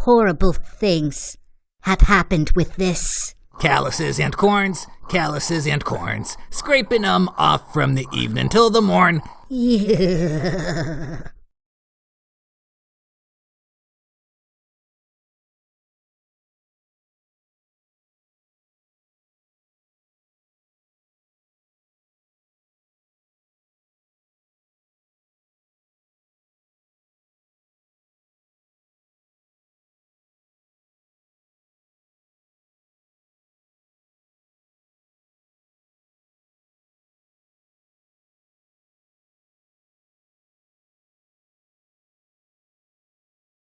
horrible things have happened with this. Calluses and corns, calluses and corns, scraping 'em off from the evening till the morn. Yeah.